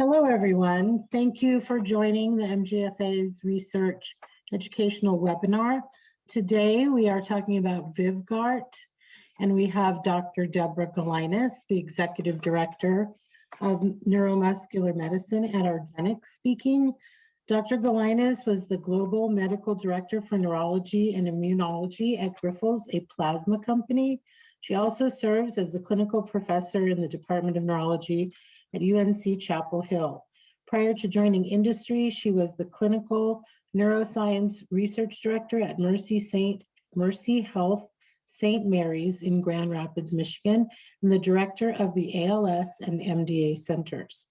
Hello, everyone. Thank you for joining the MGFA's research educational webinar. Today, we are talking about Vyvgart, and we have Dr. Deborah Gelinas, the Executive Director of Neuromuscular Medicine at Argenx speaking. Dr. Gelinas was the Global Medical Director for Neurology and Immunology at Grifols, a plasma company. She also serves as the Clinical Professor in the Department of Neurology at UNC Chapel Hill. Prior to joining industry, she was the clinical neuroscience research director at Mercy St. Mercy Health St. Mary's in Grand Rapids, Michigan, and the director of the ALS and MDA centers.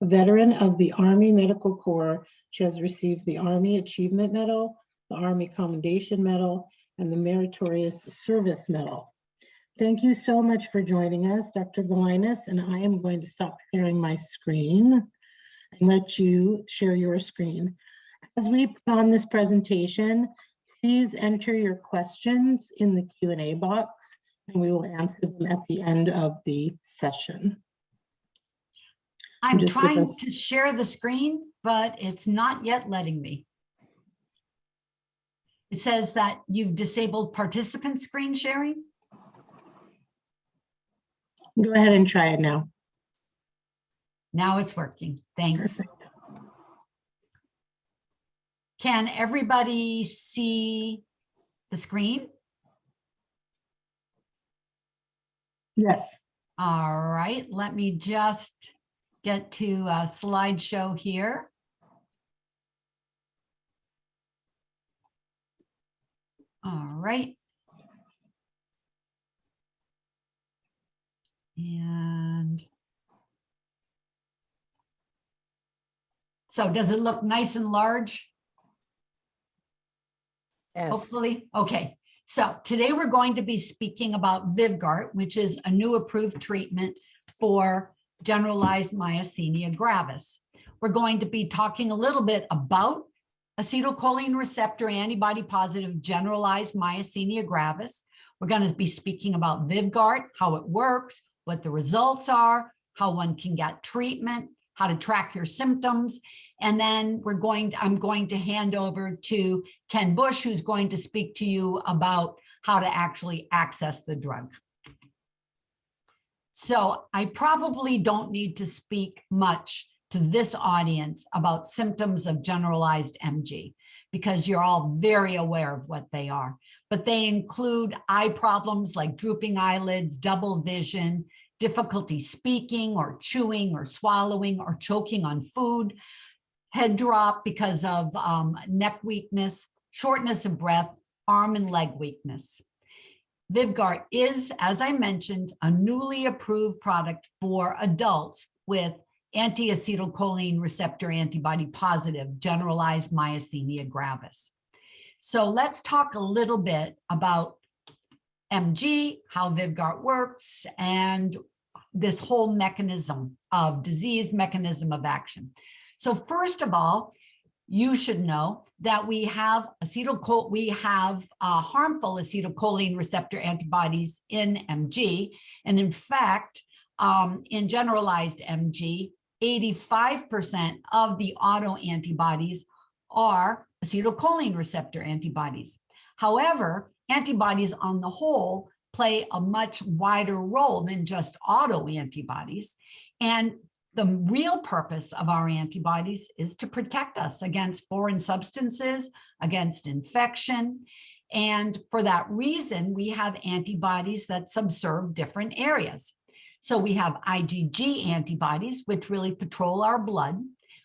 A veteran of the Army Medical Corps, she has received the Army Achievement Medal, the Army Commendation Medal, and the Meritorious Service Medal. Thank you so much for joining us, Dr. Gelinas, and I am going to stop sharing my screen and let you share your screen. As we put on this presentation, please enter your questions in the Q&A box and we will answer them at the end of the session. I'm just trying to share the screen, but it's not yet letting me. It says that you've disabled participant screen sharing. Go ahead and try it now. Now it's working. Thanks. Perfect. Can everybody see the screen? Yes, All right, let me just get to a slideshow here. All right. And so does it look nice and large? Yes. Hopefully, okay. So today we're going to be speaking about Vyvgart, which is a new approved treatment for generalized myasthenia gravis. We're going to be talking a little bit about acetylcholine receptor antibody positive generalized myasthenia gravis. We're going to be speaking about Vyvgart, how it works, what the results are, how one can get treatment, how to track your symptoms, and then we're going, to, I'm going to hand over to Ken Bush, who's going to speak to you about how to actually access the drug. So I probably don't need to speak much to this audience about symptoms of generalized MG because you're all very aware of what they are. But they include eye problems like drooping eyelids, double vision, difficulty speaking or chewing or swallowing or choking on food, head drop because of um, neck weakness, shortness of breath, arm and leg weakness. Vyvgart is, as I mentioned, a newly approved product for adults with anti-acetylcholine receptor antibody positive generalized myasthenia gravis. So let's talk a little bit about MG, how Vyvgart works, and this whole mechanism of disease mechanism of action. So first of all, you should know that we have acetylchol we have uh, harmful acetylcholine receptor antibodies in MG. And in fact, um, in generalized MG, 85% of the autoantibodies are acetylcholine receptor antibodies. However, antibodies on the whole play a much wider role than just autoantibodies. And the real purpose of our antibodies is to protect us against foreign substances, against infection. And for that reason, we have antibodies that subserve different areas. So we have IgG antibodies, which really patrol our blood.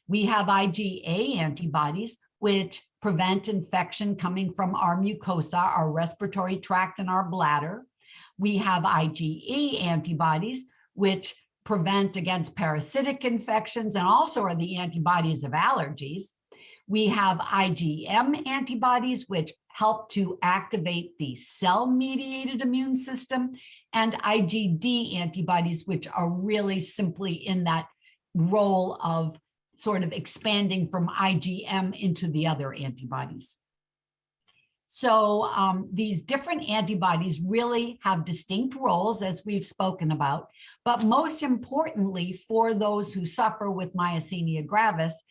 We have IgA antibodies, which prevent infection coming from our mucosa, our respiratory tract, and our bladder. We have IgE antibodies, which prevent against parasitic infections and also are the antibodies of allergies. We have IgM antibodies, which help to activate the cell-mediated immune system, and IgD antibodies, which are really simply in that role of sort of expanding from IgM into the other antibodies. So um, these different antibodies really have distinct roles, as we've spoken about. But most importantly, for those who suffer with myasthenia gravis,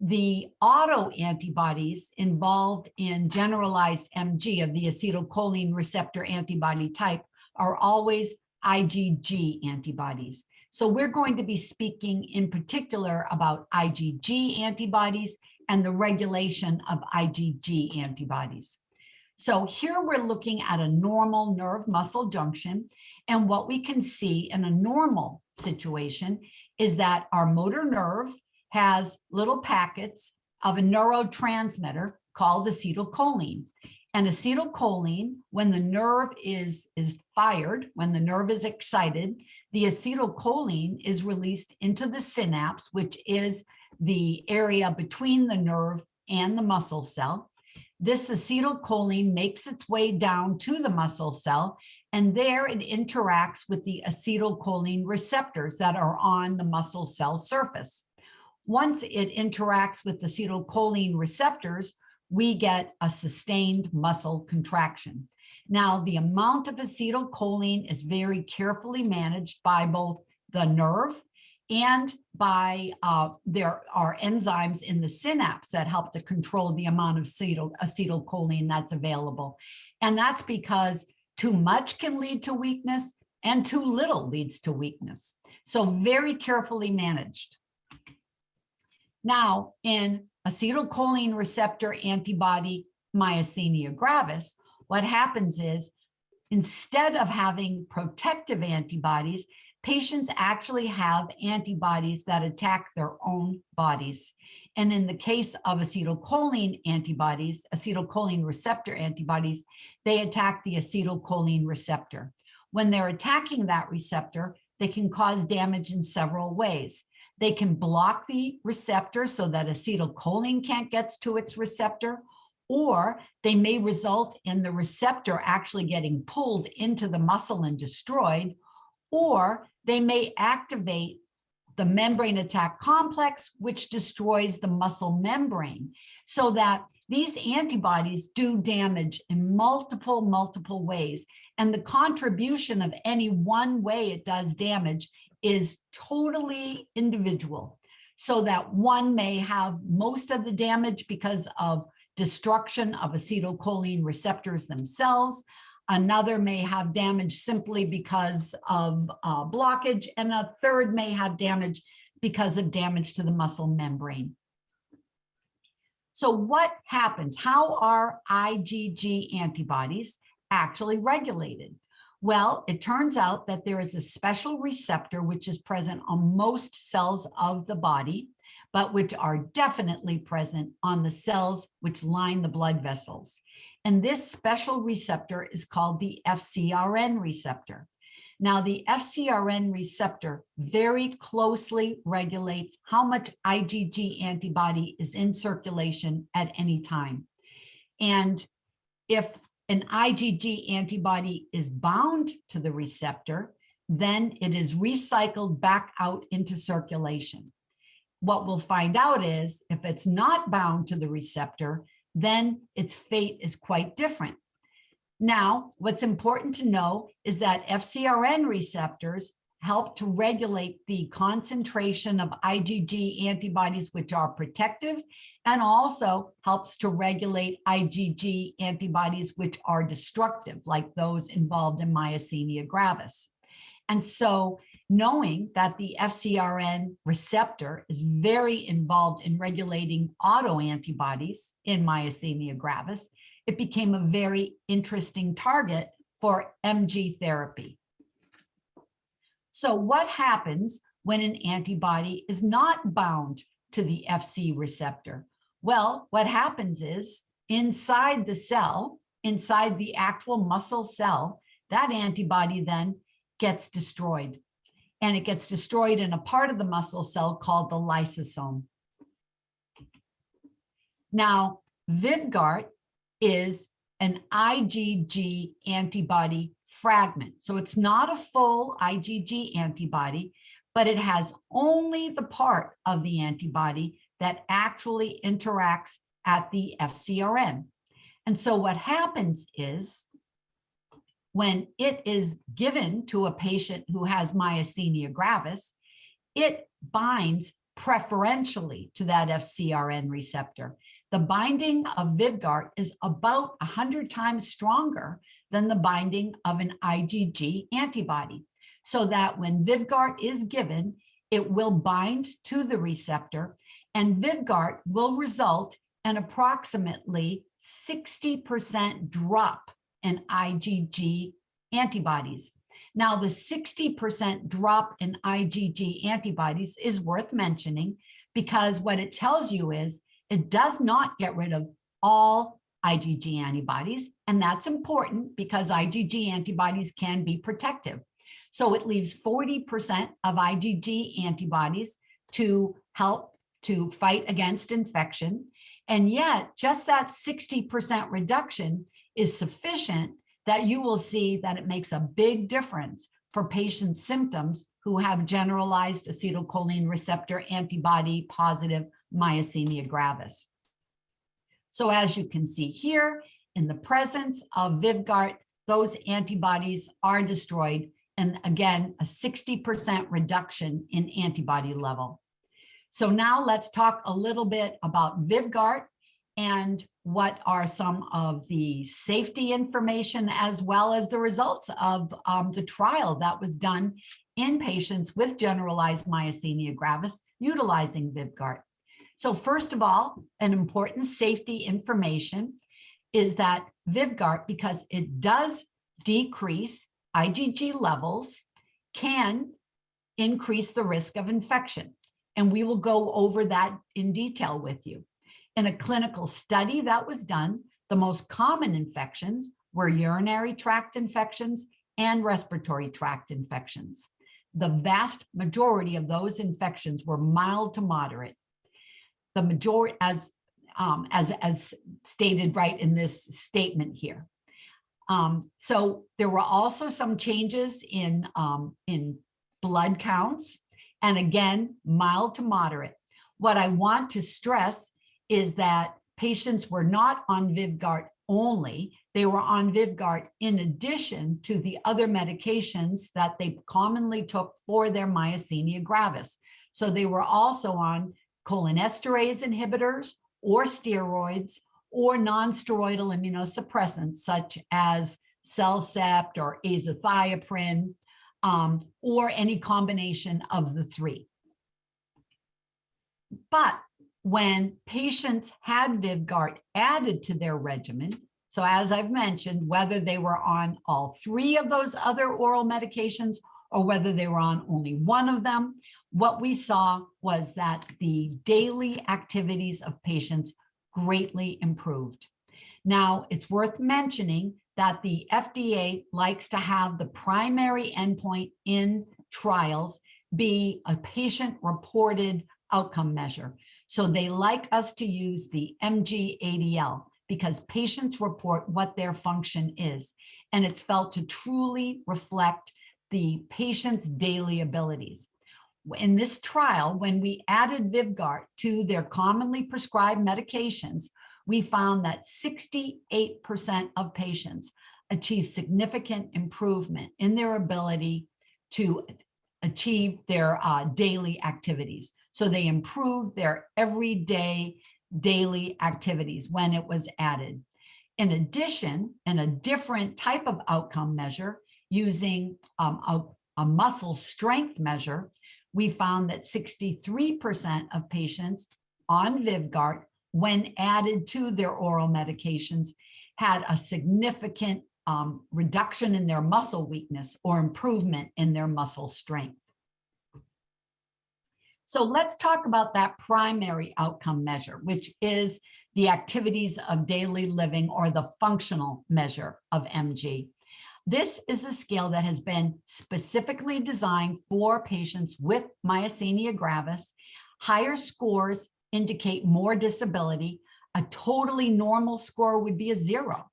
the auto antibodies involved in generalized MG of the acetylcholine receptor antibody type are always IgG antibodies. So we're going to be speaking in particular about IgG antibodies and the regulation of IgG antibodies. So here we're looking at a normal nerve muscle junction. And what we can see in a normal situation is that our motor nerve has little packets of a neurotransmitter called acetylcholine. And acetylcholine, when the nerve is, is fired, when the nerve is excited, the acetylcholine is released into the synapse, which is the area between the nerve and the muscle cell. This acetylcholine makes its way down to the muscle cell, and there it interacts with the acetylcholine receptors that are on the muscle cell surface. Once it interacts with the acetylcholine receptors, we get a sustained muscle contraction. Now, the amount of acetylcholine is very carefully managed by both the nerve and by uh, there are enzymes in the synapse that help to control the amount of acetyl, acetylcholine that's available. And that's because too much can lead to weakness and too little leads to weakness. So very carefully managed. Now, in acetylcholine receptor antibody myasthenia gravis, what happens is instead of having protective antibodies, patients actually have antibodies that attack their own bodies. And in the case of acetylcholine antibodies, acetylcholine receptor antibodies, they attack the acetylcholine receptor. When they're attacking that receptor, they can cause damage in several ways. They can block the receptor so that acetylcholine can't get to its receptor, or they may result in the receptor actually getting pulled into the muscle and destroyed, or they may activate the membrane attack complex, which destroys the muscle membrane, so that these antibodies do damage in multiple, multiple ways. And the contribution of any one way it does damage is totally individual. So that one may have most of the damage because of destruction of acetylcholine receptors themselves. Another may have damage simply because of uh, blockage, and a third may have damage because of damage to the muscle membrane. So what happens? How are IgG antibodies actually regulated? Well, it turns out that there is a special receptor which is present on most cells of the body, but which are definitely present on the cells which line the blood vessels. And this special receptor is called the FcRn receptor. Now, the FcRn receptor very closely regulates how much IgG antibody is in circulation at any time. And if an IgG antibody is bound to the receptor, then it is recycled back out into circulation. What we'll find out is if it's not bound to the receptor, then its fate is quite different. Now, what's important to know is that FcRn receptors help to regulate the concentration of IgG antibodies, which are protective, and also helps to regulate IgG antibodies, which are destructive, like those involved in myasthenia gravis. And so knowing that the FcRn receptor is very involved in regulating autoantibodies in myasthenia gravis, it became a very interesting target for MG therapy. So what happens when an antibody is not bound to the FC receptor? Well, what happens is inside the cell, inside the actual muscle cell, that antibody then gets destroyed and it gets destroyed in a part of the muscle cell called the lysosome. Now, Vyvgart is an IgG antibody fragment. So it's not a full IgG antibody, but it has only the part of the antibody that actually interacts at the FcRn. And so what happens is when it is given to a patient who has myasthenia gravis, it binds preferentially to that FcRn receptor. The binding of Vyvgart is about 100 times stronger than the binding of an IgG antibody. So that when Vyvgart is given, it will bind to the receptor and Vyvgart will result in approximately 60% drop in IgG antibodies. Now, the 60% drop in IgG antibodies is worth mentioning because what it tells you is it does not get rid of all IgG antibodies, and that's important because IgG antibodies can be protective. So it leaves 40% of IgG antibodies to help to fight against infection. And yet just that 60% reduction is sufficient that you will see that it makes a big difference for patients' symptoms who have generalized acetylcholine receptor antibody positive myasthenia gravis. So as you can see here, in the presence of Vyvgart, those antibodies are destroyed. And again, a 60% reduction in antibody level. So now let's talk a little bit about Vyvgart and what are some of the safety information as well as the results of um, the trial that was done in patients with generalized myasthenia gravis utilizing Vyvgart. So first of all, an important safety information is that Vyvgart, because it does decrease IgG levels, can increase the risk of infection. And we will go over that in detail with you. In a clinical study that was done, the most common infections were urinary tract infections and respiratory tract infections. The vast majority of those infections were mild to moderate. The majority, as, um, as, as stated right in this statement here. Um, so there were also some changes in, um, in blood counts and again, mild to moderate. What I want to stress is that patients were not on Vyvgart only, they were on Vyvgart in addition to the other medications that they commonly took for their myasthenia gravis. So they were also on cholinesterase inhibitors or steroids or non-steroidal immunosuppressants such as Cellcept or azathioprine um, or any combination of the three. But when patients had Vyvgart added to their regimen, so as I've mentioned, whether they were on all three of those other oral medications or whether they were on only one of them, what we saw was that the daily activities of patients greatly improved. Now, it's worth mentioning that the FDA likes to have the primary endpoint in trials be a patient reported outcome measure. So they like us to use the MG-ADL because patients report what their function is. And it's felt to truly reflect the patient's daily abilities. In this trial, when we added Vyvgart to their commonly prescribed medications, we found that 68% of patients achieve significant improvement in their ability to achieve their uh, daily activities. So they improved their everyday daily activities when it was added. In addition, in a different type of outcome measure using um, a, a muscle strength measure, we found that 63% of patients on Vyvgart when added to their oral medications, had a significant um, reduction in their muscle weakness or improvement in their muscle strength. So let's talk about that primary outcome measure, which is the activities of daily living or the functional measure of MG. This is a scale that has been specifically designed for patients with myasthenia gravis. Higher scores indicate more disability. A totally normal score would be a zero.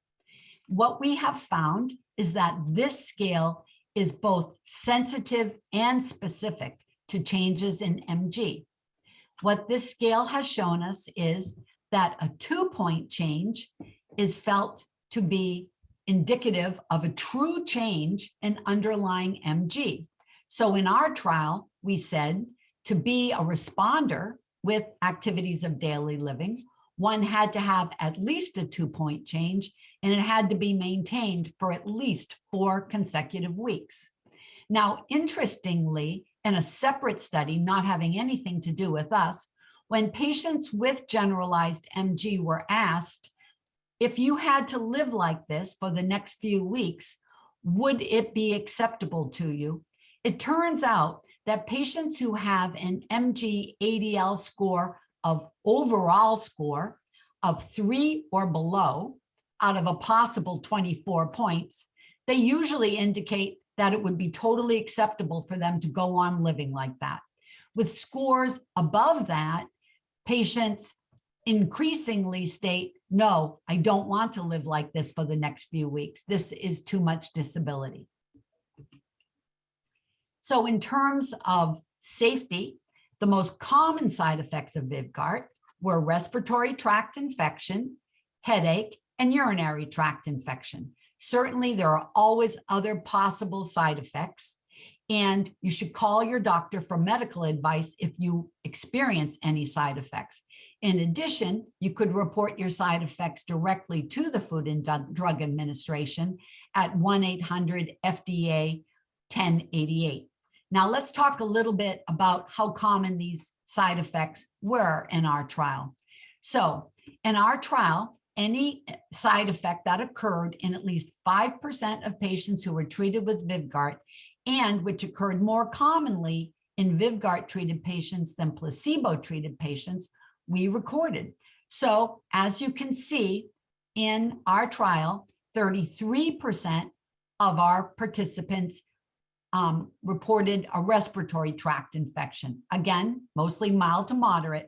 What we have found is that this scale is both sensitive and specific to changes in MG. What this scale has shown us is that a two point change is felt to be indicative of a true change in underlying MG. So in our trial, we said to be a responder with activities of daily living, one had to have at least a two-point change and it had to be maintained for at least four consecutive weeks. Now, interestingly, in a separate study not having anything to do with us, when patients with generalized MG were asked, if you had to live like this for the next few weeks, would it be acceptable to you? It turns out that patients who have an MG ADL score of overall score of three or below out of a possible 24 points, they usually indicate that it would be totally acceptable for them to go on living like that. With scores above that, patients increasingly state, no, I don't want to live like this for the next few weeks. This is too much disability. So in terms of safety, the most common side effects of Vyvgart were respiratory tract infection, headache, and urinary tract infection. Certainly, there are always other possible side effects, and you should call your doctor for medical advice if you experience any side effects. In addition, you could report your side effects directly to the Food and Drug Administration at 1-800-FDA-1088. Now let's talk a little bit about how common these side effects were in our trial. So in our trial, any side effect that occurred in at least 5% of patients who were treated with Vyvgart and which occurred more commonly in Vyvgart treated patients than placebo treated patients, we recorded. So as you can see in our trial, 33% of our participants um, reported a respiratory tract infection. Again, mostly mild to moderate.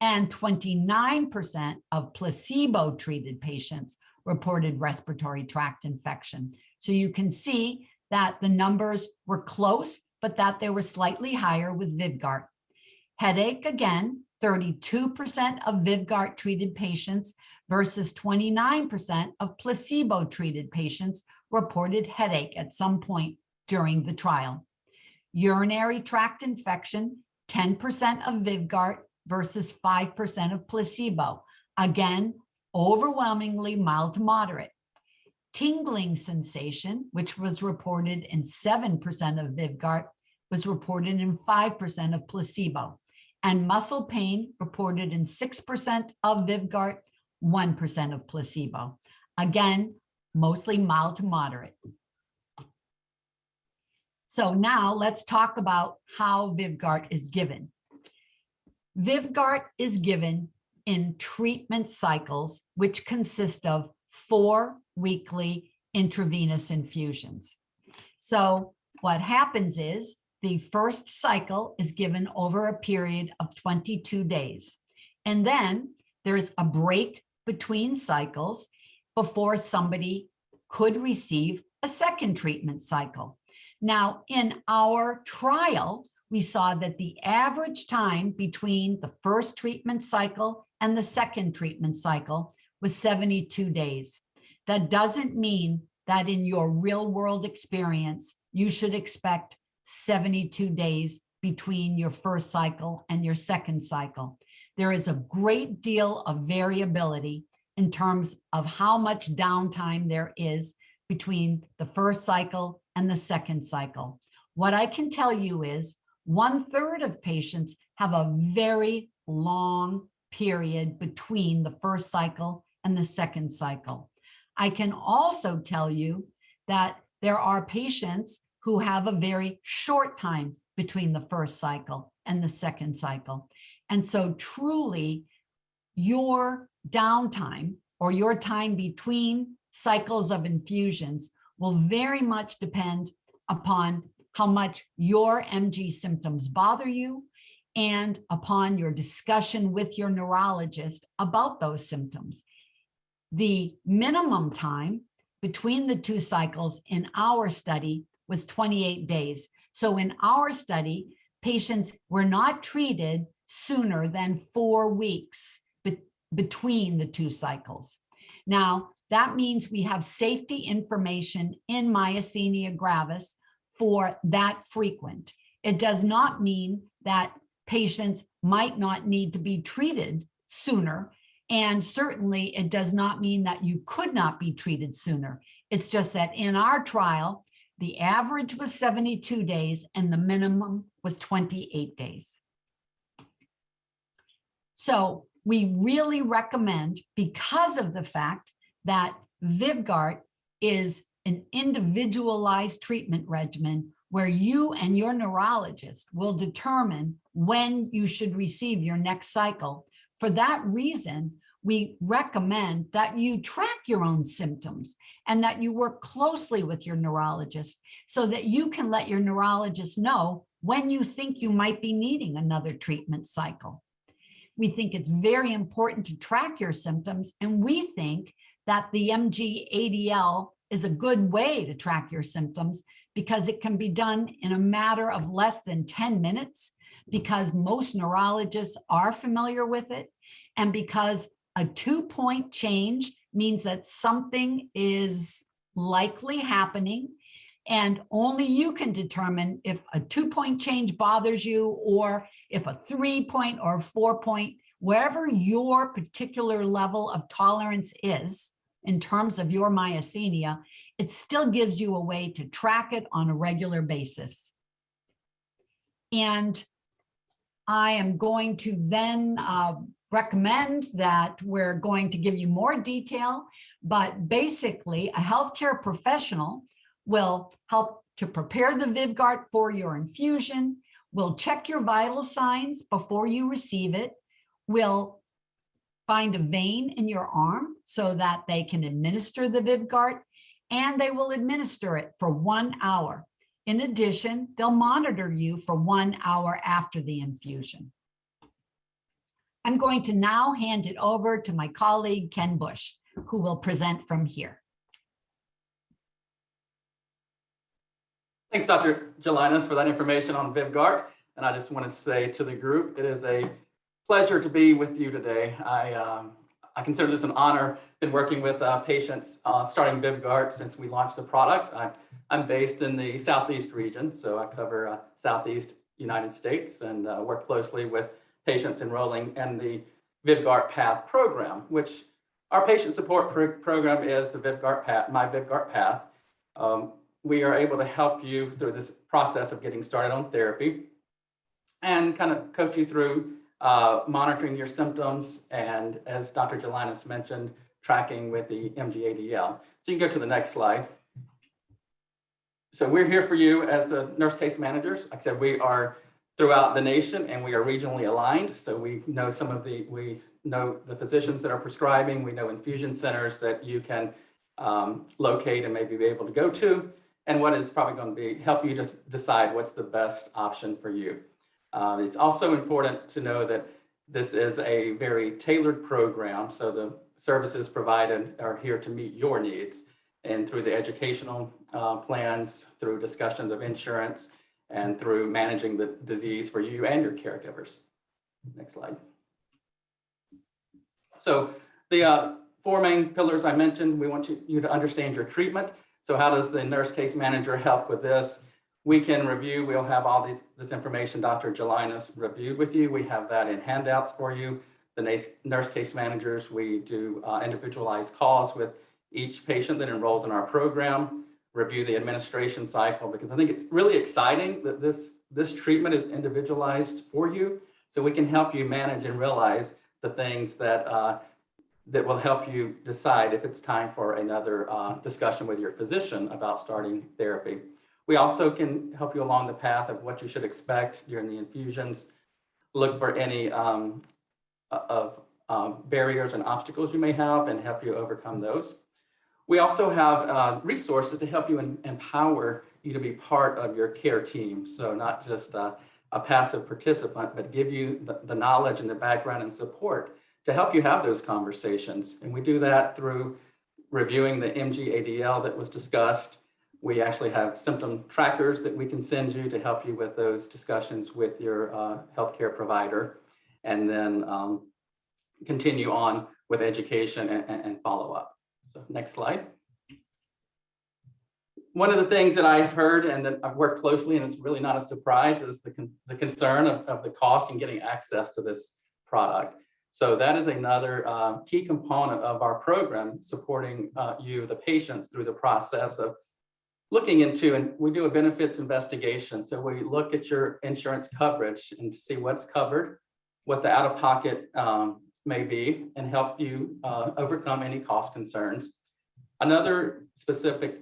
And 29% of placebo treated patients reported respiratory tract infection. So you can see that the numbers were close, but that they were slightly higher with Vyvgart. Headache, again, 32% of Vyvgart treated patients versus 29% of placebo treated patients reported headache at some point during the trial. Urinary tract infection, 10% of Vyvgart versus 5% of placebo. Again, overwhelmingly mild to moderate. Tingling sensation, which was reported in 7% of Vyvgart, was reported in 5% of placebo. And muscle pain reported in 6% of Vyvgart, 1% of placebo. Again, mostly mild to moderate. So now let's talk about how Vyvgart is given. Vyvgart is given in treatment cycles, which consist of four weekly intravenous infusions. So what happens is the first cycle is given over a period of 22 days. And then there's a break between cycles before somebody could receive a second treatment cycle. Now, in our trial, we saw that the average time between the first treatment cycle and the second treatment cycle was 72 days. That doesn't mean that in your real world experience, you should expect 72 days between your first cycle and your second cycle. There is a great deal of variability in terms of how much downtime there is between the first cycle and the second cycle. What I can tell you is one third of patients have a very long period between the first cycle and the second cycle. I can also tell you that there are patients who have a very short time between the first cycle and the second cycle. And so truly your downtime or your time between cycles of infusions will very much depend upon how much your MG symptoms bother you and upon your discussion with your neurologist about those symptoms. The minimum time between the two cycles in our study was 28 days. So in our study, patients were not treated sooner than four weeks be between the two cycles. Now, that means we have safety information in myasthenia gravis for that frequent. It does not mean that patients might not need to be treated sooner. And certainly it does not mean that you could not be treated sooner. It's just that in our trial, the average was 72 days and the minimum was 28 days. So we really recommend, because of the fact that Vyvgart is an individualized treatment regimen where you and your neurologist will determine when you should receive your next cycle. For that reason, we recommend that you track your own symptoms and that you work closely with your neurologist so that you can let your neurologist know when you think you might be needing another treatment cycle. We think it's very important to track your symptoms and we think that the MG-ADL is a good way to track your symptoms because it can be done in a matter of less than 10 minutes because most neurologists are familiar with it and because a two point change means that something is likely happening and only you can determine if a two point change bothers you or if a three point or four point, wherever your particular level of tolerance is in terms of your myasthenia, it still gives you a way to track it on a regular basis. And I am going to then uh, recommend that we're going to give you more detail, but basically a healthcare professional will help to prepare the Vyvgart for your infusion, will check your vital signs before you receive it, will find a vein in your arm so that they can administer the Vyvgart, and they will administer it for one hour. In addition, they'll monitor you for one hour after the infusion. I'm going to now hand it over to my colleague, Ken Bush, who will present from here. Thanks, Dr. Gelinas, for that information on Vyvgart. And I just want to say to the group, it is a pleasure to be with you today. I, um, I consider this an honor. Been working with uh, patients uh, starting Vyvgart since we launched the product. I, I'm based in the Southeast region, so I cover uh, Southeast United States and uh, work closely with patients enrolling in the Vyvgart Path program, which our patient support pro program is the Vyvgart Path, my Vyvgart Path. Um, we are able to help you through this process of getting started on therapy and kind of coach you through uh, monitoring your symptoms and as Dr. Gelinas mentioned, tracking with the MGADL. So you can go to the next slide. So we're here for you as the nurse case managers. Like I said, we are throughout the nation and we are regionally aligned. So we know some of the, we know the physicians that are prescribing, we know infusion centers that you can um, locate and maybe be able to go to, and what is probably going to be help you to decide what's the best option for you. Uh, it's also important to know that this is a very tailored program. So the services provided are here to meet your needs and through the educational uh, plans, through discussions of insurance, and through managing the disease for you and your caregivers. Next slide. So the uh, four main pillars I mentioned, we want you, you to understand your treatment. So how does the nurse case manager help with this? We can review, we'll have all these, this information Dr. Gelinas reviewed with you. We have that in handouts for you. The nurse case managers, we do uh, individualized calls with each patient that enrolls in our program, review the administration cycle, because I think it's really exciting that this, this treatment is individualized for you. So we can help you manage and realize the things that, uh, that will help you decide if it's time for another uh, discussion with your physician about starting therapy. We also can help you along the path of what you should expect during the infusions, look for any um, of um, barriers and obstacles you may have and help you overcome those. We also have uh, resources to help you and empower you to be part of your care team. So not just uh, a passive participant, but give you the, the knowledge and the background and support to help you have those conversations. And we do that through reviewing the MGADL that was discussed, we actually have symptom trackers that we can send you to help you with those discussions with your uh, healthcare provider, and then um, continue on with education and, and follow up. So next slide. One of the things that I've heard and that I've worked closely, and it's really not a surprise, is the, con- the concern of, of the cost and getting access to this product. So that is another uh, key component of our program, supporting uh, you, the patients, through the process of looking into, and we do a benefits investigation. So we look at your insurance coverage and to see what's covered, what the out-of-pocket um, may be, and help you uh, overcome any cost concerns. Another specific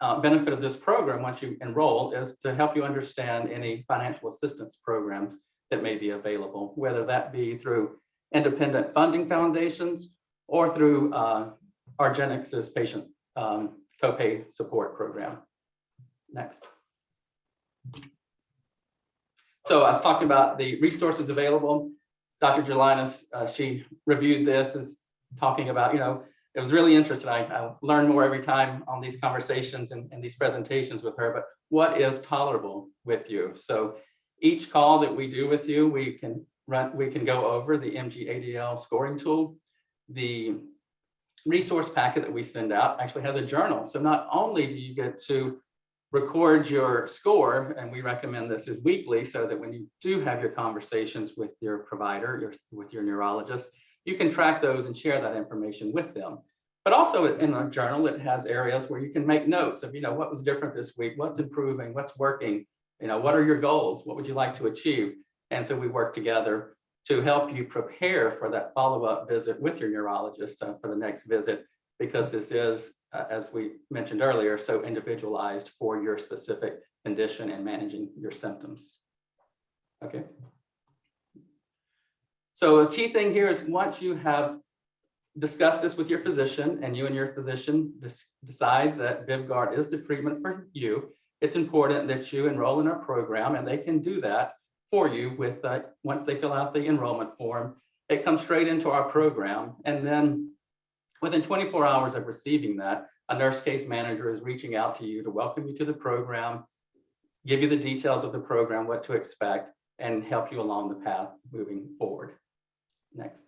uh, benefit of this program, once you enroll, is to help you understand any financial assistance programs that may be available, whether that be through independent funding foundations or through uh, Argenx's patient um, copay support program. Next. So I was talking about the resources available. Dr. Gelinas, uh, she reviewed this, is talking about, you know, it was really interesting. I, I learn more every time on these conversations and, and these presentations with her, but what is tolerable with you? So each call that we do with you, we can run, we can go over the MGADL scoring tool. The resource packet that we send out actually has a journal. So not only do you get to record your score, and we recommend this is weekly so that when you do have your conversations with your provider, your, with your neurologist, you can track those and share that information with them. But also in a journal, it has areas where you can make notes of, you know, what was different this week, what's improving, what's working, you know, what are your goals? What would you like to achieve? And so we work together to help you prepare for that follow-up visit with your neurologist uh, for the next visit, because this is, uh, as we mentioned earlier, so individualized for your specific condition and managing your symptoms. Okay. So a key thing here is once you have discussed this with your physician and you and your physician decide that Vyvgart is the treatment for you, it's important that you enroll in our program and they can do that for you with, uh, once they fill out the enrollment form, it comes straight into our program. And then within 24 hours of receiving that, a nurse case manager is reaching out to you to welcome you to the program, give you the details of the program, what to expect, and help you along the path moving forward. Next.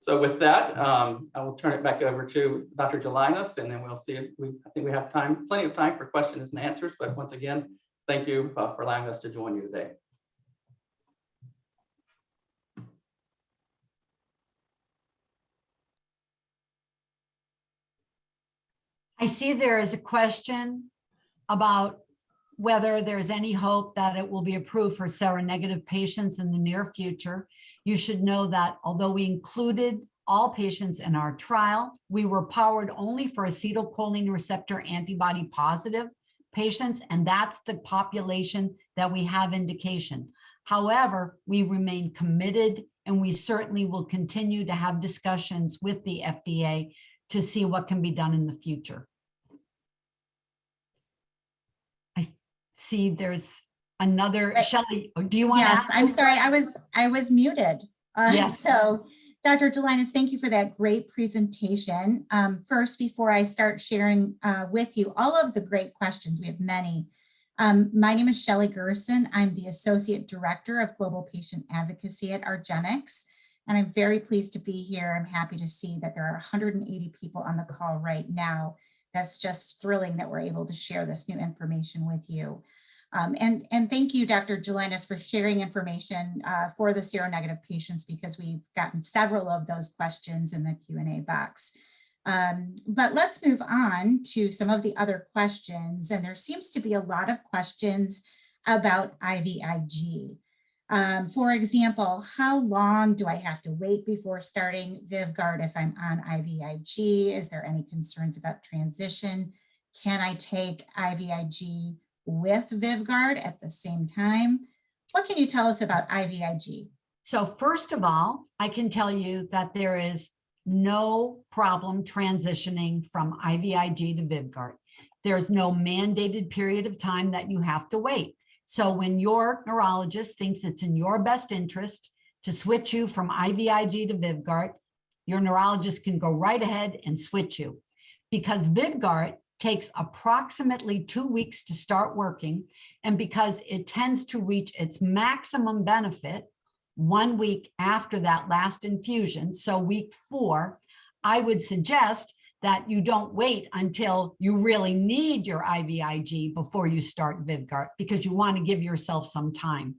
So with that, um, I will turn it back over to Dr. Gelinas, and then we'll see if we, I think we have time, plenty of time for questions and answers. But once again, thank you uh, for allowing us to join you today. I see there is a question about whether there's any hope that it will be approved for seronegative patients in the near future. You should know that although we included all patients in our trial, we were powered only for acetylcholine receptor antibody positive patients, and that's the population that we have indication. However, we remain committed and we certainly will continue to have discussions with the FDA to see what can be done in the future. I see there's another, Right. Shelley, do you want to? Yes, I'm sorry, I was, I was muted. Uh, Yes. So, Dr. Gelinas, thank you for that great presentation. Um, First, before I start sharing uh, with you all of the great questions, we have many. Um, My name is Shelley Gerson. I'm the Associate Director of Global Patient Advocacy at Argenx. And I'm very pleased to be here. I'm happy to see that there are 180 people on the call right now. That's just thrilling that we're able to share this new information with you. Um, and, and thank you, Dr. Gelinas, for sharing information uh, for the seronegative patients because we've gotten several of those questions in the Q&A box. Um, but let's move on to some of the other questions. And there seems to be a lot of questions about IVIG. Um, for example, how long do I have to wait before starting Vyvgart if I'm on IVIG? Is there any concerns about transition? Can I take IVIG with Vyvgart at the same time? What can you tell us about IVIG? So first of all, I can tell you that there is no problem transitioning from IVIG to Vyvgart. There's no mandated period of time that you have to wait. So when your neurologist thinks it's in your best interest to switch you from IVIG to Vyvgart, your neurologist can go right ahead and switch you. Because Vyvgart takes approximately two weeks to start working, and because it tends to reach its maximum benefit one week after that last infusion, so week four, I would suggest that you don't wait until you really need your IVIG before you start Vyvgart because you want to give yourself some time.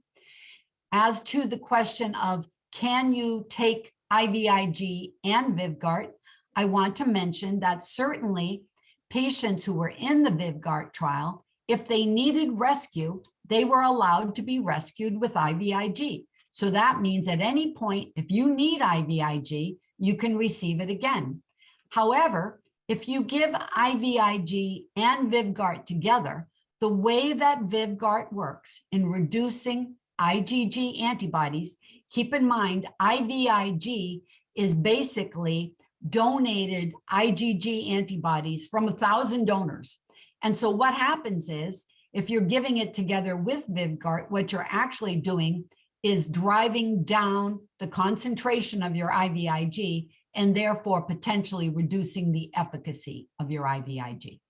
As to the question of can you take IVIG and Vyvgart, I want to mention that certainly patients who were in the Vyvgart trial, if they needed rescue, they were allowed to be rescued with IVIG. So that means at any point, if you need IVIG, you can receive it again. However, if you give IVIG and Vyvgart together, the way that Vyvgart works in reducing IgG antibodies, keep in mind IVIG is basically donated IgG antibodies from a thousand donors. And so what happens is if you're giving it together with Vyvgart, what you're actually doing is driving down the concentration of your IVIG and therefore potentially reducing the efficacy of your IVIG.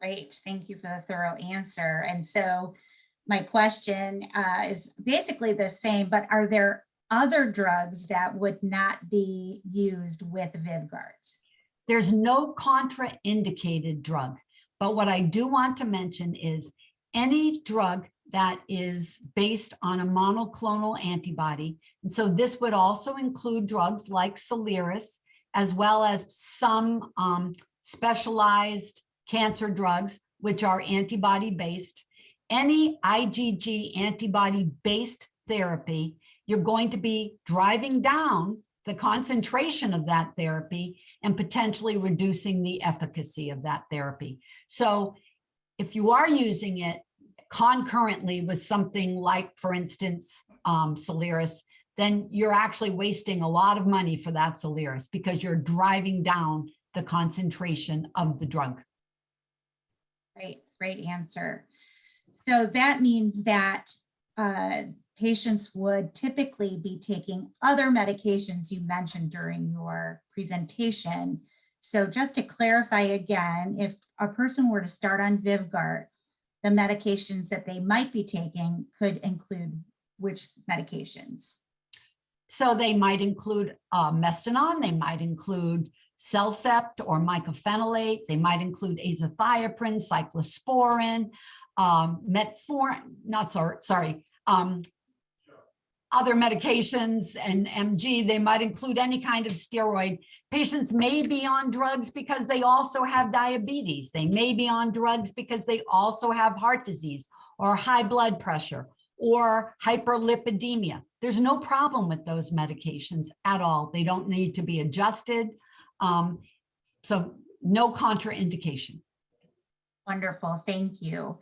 Great, thank you for the thorough answer. And so my question uh, is basically the same, but are there other drugs that would not be used with Vyvgart? There's no contraindicated drug, but what I do want to mention is any drug that is based on a monoclonal antibody. And so this would also include drugs like Soliris, as well as some um, specialized cancer drugs, which are antibody-based. Any IgG antibody-based therapy, you're going to be driving down the concentration of that therapy and potentially reducing the efficacy of that therapy. So if you are using it concurrently with something like, for instance, um, Soliris, then you're actually wasting a lot of money for that Soliris because you're driving down the concentration of the drug. Great, great answer. So that means that uh, patients would typically be taking other medications you mentioned during your presentation. So just to clarify again, if a person were to start on Vyvgart, the medications that they might be taking could include which medications? So they might include uh, Mestinon, they might include CellCept or mycophenolate, they might include azathioprine, cyclosporin, um, metformin, not sorry, sorry, um, other medications and MG, they might include any kind of steroid. Patients may be on drugs because they also have diabetes. They may be on drugs because they also have heart disease or high blood pressure or hyperlipidemia. There's no problem with those medications at all. They don't need to be adjusted. Um, so no contraindication. Wonderful, thank you.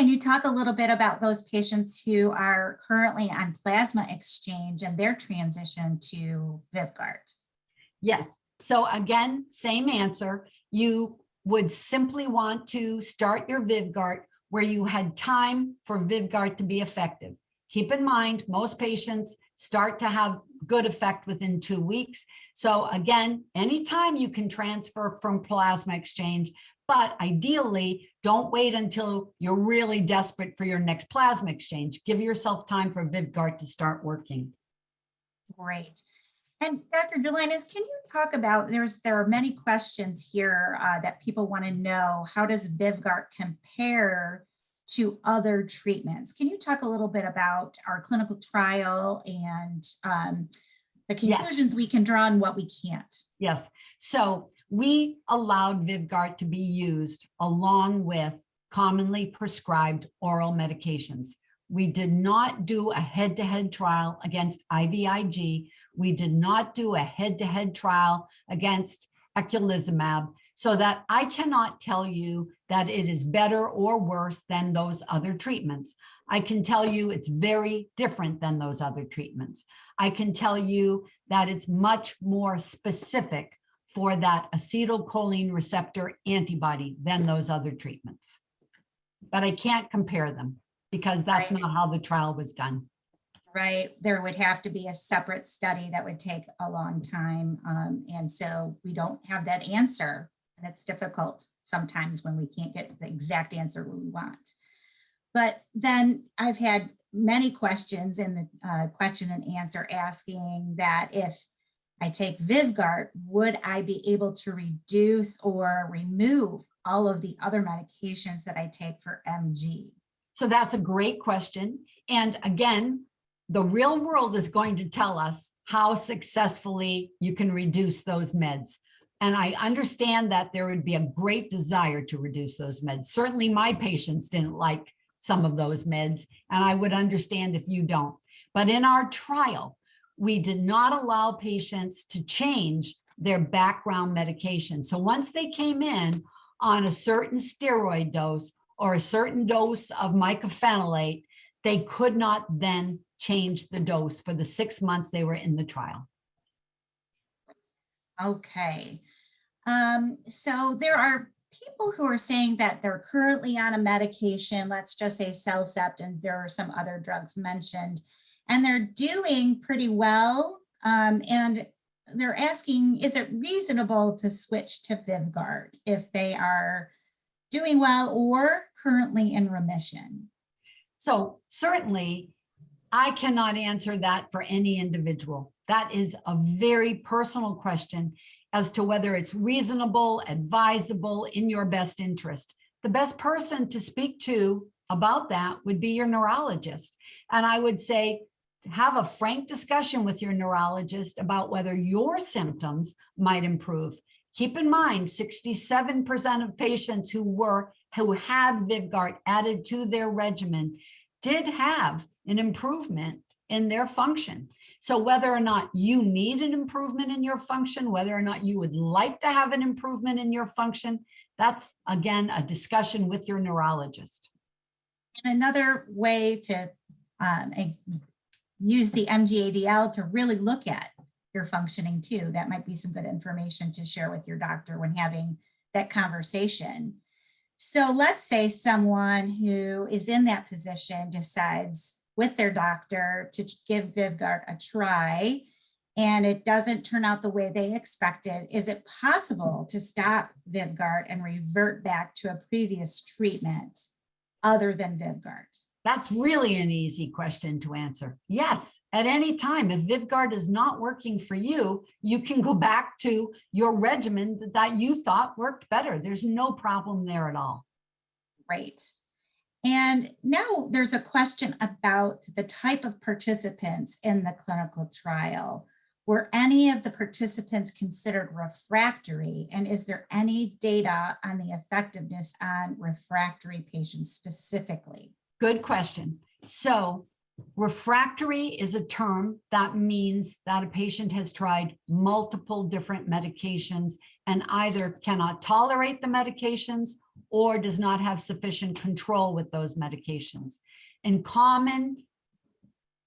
Can you talk a little bit about those patients who are currently on plasma exchange and their transition to Vyvgart? Yes. So again, same answer. You would simply want to start your Vyvgart where you had time for Vyvgart to be effective. Keep in mind, most patients start to have good effect within two weeks. So again, anytime you can transfer from plasma exchange, but ideally, don't wait until you're really desperate for your next plasma exchange. Give yourself time for Vyvgart to start working. Great. And Dr. Gelinas, can you talk about, there's there are many questions here uh, that people want to know. How does Vyvgart compare to other treatments? Can you talk a little bit about our clinical trial and um, the Yes. conclusions we can draw and what we can't? Yes. So we allowed Vyvgart to be used along with commonly prescribed oral medications. We did not do a head-to-head trial against IVIG. We did not do a head-to-head trial against eculizumab so that I cannot tell you that it is better or worse than those other treatments. I can tell you it's very different than those other treatments. I can tell you that it's much more specific for that acetylcholine receptor antibody than those other treatments. But I can't compare them because that's Right. not how the trial was done. Right, there would have to be a separate study that would take a long time. um, and so we don't have that answer. And it's difficult sometimes when we can't get the exact answer we want. But then I've had many questions in the uh, question and answer asking that if I take Vyvgart, would I be able to reduce or remove all of the other medications that I take for MG? So that's a great question. And again, the real world is going to tell us how successfully you can reduce those meds. And I understand that there would be a great desire to reduce those meds. Certainly my patients didn't like some of those meds, and I would understand if you don't. But in our trial, we did not allow patients to change their background medication. So once they came in on a certain steroid dose or a certain dose of mycophenolate, they could not then change the dose for the six months they were in the trial. Okay. Um, so there are people who are saying that they're currently on a medication, let's just say Cellcept, and there are some other drugs mentioned, and they're doing pretty well. Um, and they're asking, is it reasonable to switch to Vyvgart if they are doing well or currently in remission? So certainly, I cannot answer that for any individual. That is a very personal question as to whether it's reasonable, advisable, in your best interest. The best person to speak to about that would be your neurologist. And I would say, have a frank discussion with your neurologist about whether your symptoms might improve. Keep in mind, 67% of patients who were who had Vyvgart added to their regimen did have an improvement in their function. So whether or not you need an improvement in your function, whether or not you would like to have an improvement in your function, that's again a discussion with your neurologist. And another way to um, use the MGADL to really look at your functioning too. That might be some good information to share with your doctor when having that conversation. So let's say someone who is in that position decides with their doctor to give Vyvgart a try and it doesn't turn out the way they expected. Is it possible to stop Vyvgart and revert back to a previous treatment other than Vyvgart? That's really an easy question to answer. Yes, at any time, if Vyvgart is not working for you, you can go back to your regimen that- that you thought worked better. There's no problem there at all. Great. And now there's a question about the type of participants in the clinical trial. Were any of the participants considered refractory? And is there any data on the effectiveness on refractory patients specifically? Good question. So refractory is a term that means that a patient has tried multiple different medications and either cannot tolerate the medications or does not have sufficient control with those medications. In common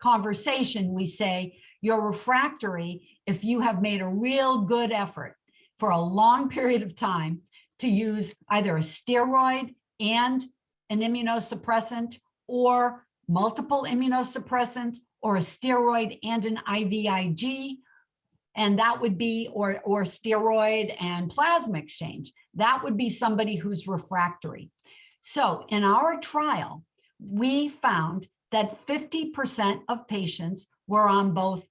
conversation, we say you're refractory if you have made a real good effort for a long period of time to use either a steroid and an immunosuppressant or multiple immunosuppressants or a steroid and an IVIG. And that would be, or, or steroid and plasma exchange. That would be somebody who's refractory. So in our trial, we found that 50% of patients were on both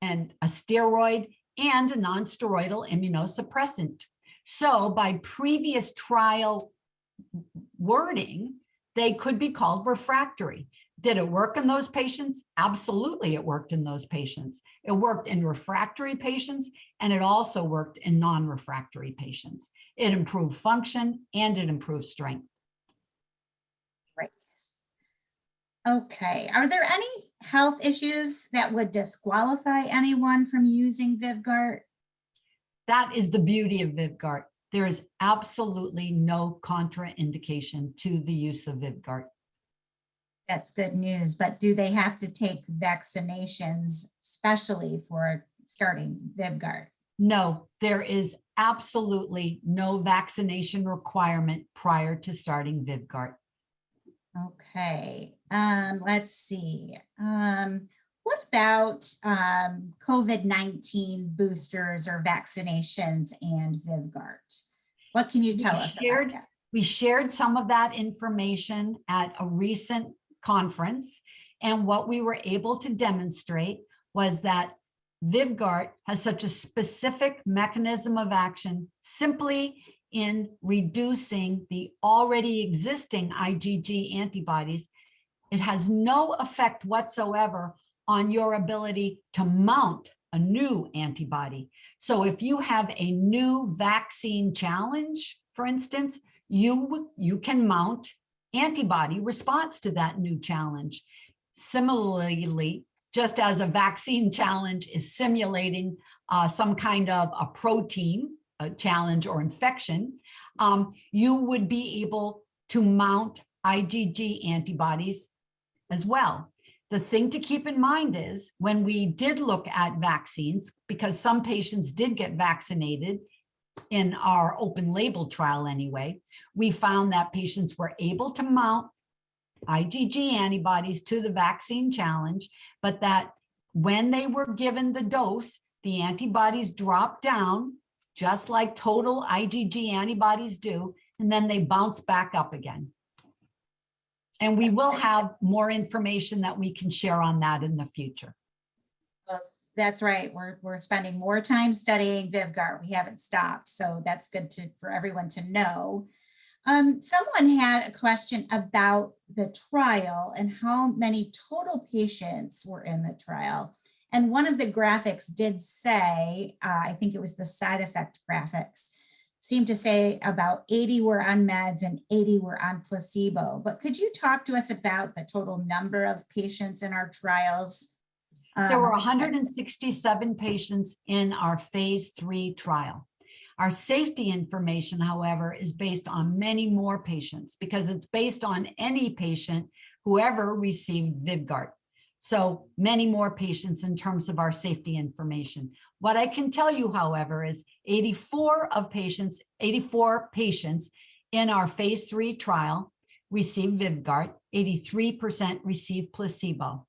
and a steroid and a non-steroidal immunosuppressant. So by previous trial wording, they could be called refractory. Did it work in those patients? Absolutely, it worked in those patients. It worked in refractory patients, and it also worked in non-refractory patients. It improved function and it improved strength. Great. Okay, are there any health issues that would disqualify anyone from using Vyvgart? That is the beauty of Vyvgart. There is absolutely no contraindication to the use of Vyvgart. That's good news, but do they have to take vaccinations specially for starting Vyvgart? No, there is absolutely no vaccination requirement prior to starting Vyvgart. Okay, um, let's see. Um, about um, COVID-19 boosters or vaccinations and Vyvgart? What can you We tell us about shared- that? We shared some of that information at a recent conference. And what we were able to demonstrate was that Vyvgart has such a specific mechanism of action simply in reducing the already existing IgG antibodies. It has no effect whatsoever on your ability to mount a new antibody. So if you have a new vaccine challenge, for instance, you, you can mount antibody response to that new challenge. Similarly, just as a vaccine challenge is simulating uh, some kind of a protein a challenge or infection, um, you would be able to mount IgG antibodies as well. The thing to keep in mind is when we did look at vaccines, because some patients did get vaccinated in our open label trial anyway, we found that patients were able to mount IgG antibodies to the vaccine challenge, but that when they were given the dose, the antibodies dropped down, just like total IgG antibodies do, and then they bounce back up again. And we will have more information that we can share on that in the future. That's right. We're, we're spending more time studying Vyvgart. We haven't stopped. So that's good to, for everyone to know. Um, someone had a question about the trial and how many total patients were in the trial. And one of the graphics did say, uh, I think it was the side effect graphics, seemed to say about 80 were on meds and 80 were on placebo. But could you talk to us about the total number of patients in our trials? There were Um, 167 patients in our phase three trial. Our safety information, however, is based on many more patients because it's based on any patient whoever received Vyvgart. So many more patients in terms of our safety information. What I can tell you, however, is 84 of patients, 84 patients in our phase three trial received Vyvgart, 83% received placebo.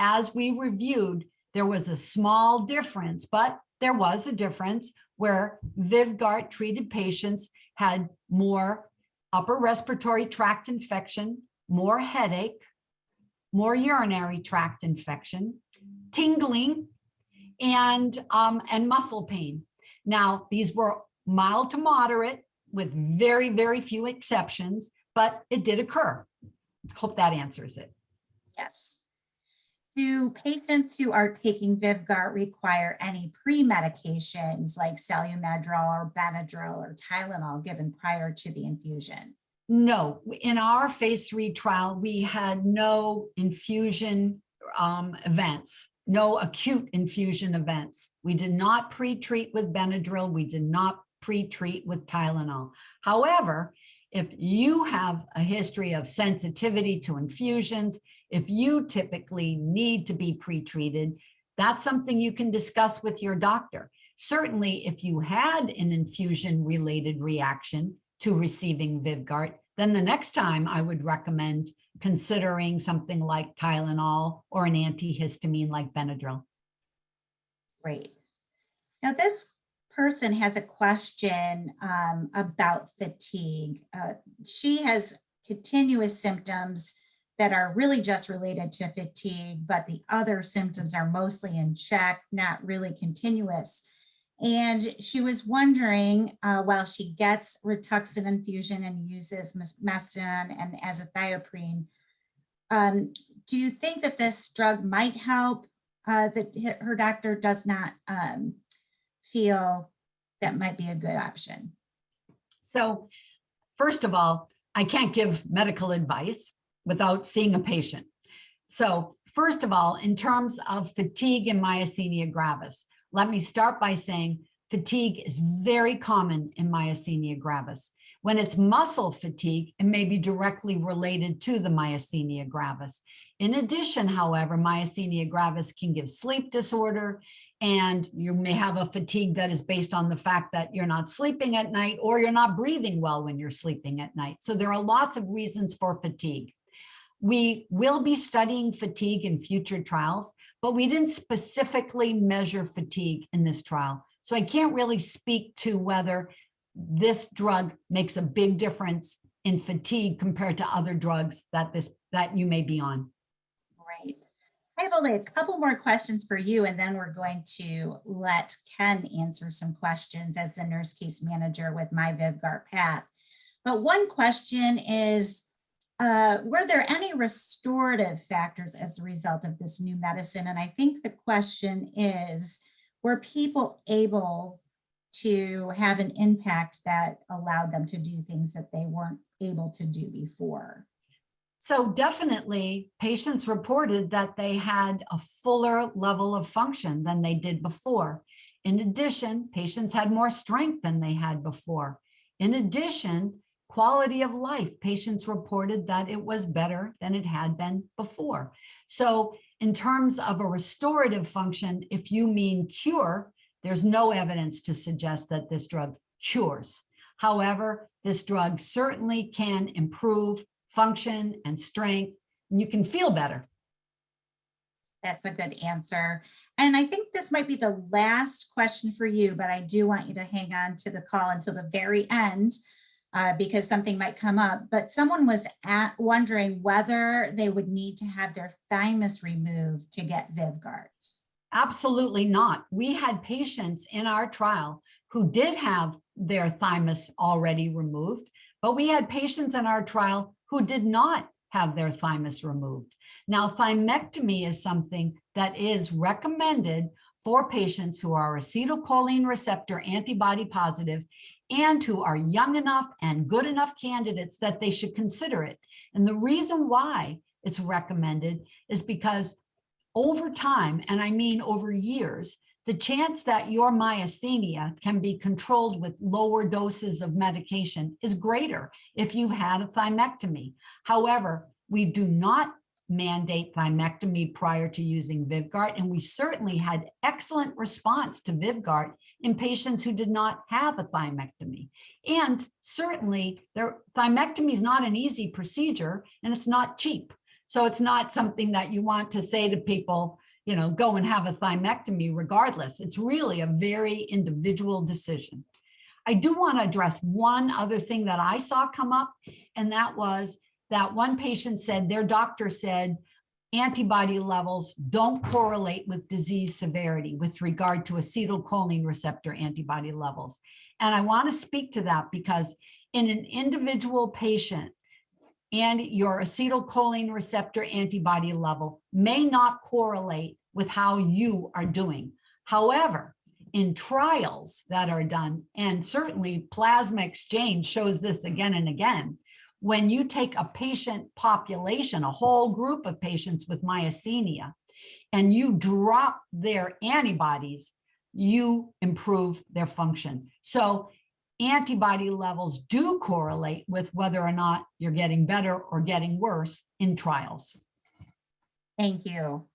As we reviewed, there was a small difference, but there was a difference where Vyvgart treated patients had more upper respiratory tract infection, more headache, more urinary tract infection, tingling, and, um, and muscle pain. Now, these were mild to moderate with very, very few exceptions, but it did occur. Hope that answers it. Yes. Do patients who are taking Vyvgart require any pre-medications like Solu-Medrol or Benadryl or Tylenol given prior to the infusion? No, in our phase three trial, we had no infusion um, events, no acute infusion events. We did not pre-treat with Benadryl. We did not pre-treat with Tylenol. However, if you have a history of sensitivity to infusions, if you typically need to be pre-treated, that's something you can discuss with your doctor. Certainly, if you had an infusion-related reaction to receiving Vyvgart, then the next time I would recommend considering something like Tylenol or an antihistamine like Benadryl. Great. Now this person has a question um, about fatigue. Uh, she has continuous symptoms that are really just related to fatigue, but the other symptoms are mostly in check, not really continuous. And she was wondering, uh, while she gets Rituxan infusion and uses Mestinon and azathioprine, um, do you think that this drug might help? Uh, that her doctor does not um, feel that might be a good option. So first of all, I can't give medical advice without seeing a patient. So first of all, in terms of fatigue and myasthenia gravis, let me start by saying fatigue is very common in myasthenia gravis. When it's muscle fatigue, it may be directly related to the myasthenia gravis. In addition, however, myasthenia gravis can give sleep disorder and you may have a fatigue that is based on the fact that you're not sleeping at night or you're not breathing well when you're sleeping at night. So there are lots of reasons for fatigue. We will be studying fatigue in future trials, but we didn't specifically measure fatigue in this trial. So I can't really speak to whether this drug makes a big difference in fatigue compared to other drugs that this that you may be on. Right. I have only a couple more questions for you, and then we're going to let Ken answer some questions as the nurse case manager with my Vyvgart Path. But one question is, uh, were there any restorative factors as a result of this new medicine? And I think the question is, were people able to have an impact that allowed them to do things that they weren't able to do before? So definitely, patients reported that they had a fuller level of function than they did before. In addition, patients had more strength than they had before. In addition, quality of life, patients reported that it was better than it had been before. So in terms of a restorative function, if you mean cure, there's no evidence to suggest that this drug cures. However, this drug certainly can improve function and strength, and you can feel better. That's a good answer. And I think this might be the last question for you, but I do want you to hang on to the call until the very end uh, because something might come up. But someone was at, wondering whether they would need to have their thymus removed to get Vyvgart. Absolutely not. We had patients in our trial who did have their thymus already removed, but we had patients in our trial who did not have their thymus removed. Now, thymectomy is something that is recommended for patients who are acetylcholine receptor antibody positive and who are young enough and good enough candidates that they should consider it. And the reason why it's recommended is because over time, and I mean over years, the chance that your myasthenia can be controlled with lower doses of medication is greater if you've had a thymectomy. However, we do not mandate thymectomy prior to using Vyvgart, and we certainly had excellent response to Vyvgart in patients who did not have a thymectomy. And certainly, their thymectomy is not an easy procedure, and it's not cheap. So it's not something that you want to say to people, you know, go and have a thymectomy regardless. It's really a very individual decision. I do want to address one other thing that I saw come up, and that was that one patient said their doctor said antibody levels don't correlate with disease severity with regard to acetylcholine receptor antibody levels. And I want to speak to that because in an individual patient, and your acetylcholine receptor antibody level may not correlate with how you are doing. However, in trials that are done, and certainly plasma exchange shows this again and again, when you take a patient population, a whole group of patients with myasthenia, and you drop their antibodies, you improve their function. So antibody levels do correlate with whether or not you're getting better or getting worse in trials. Thank you.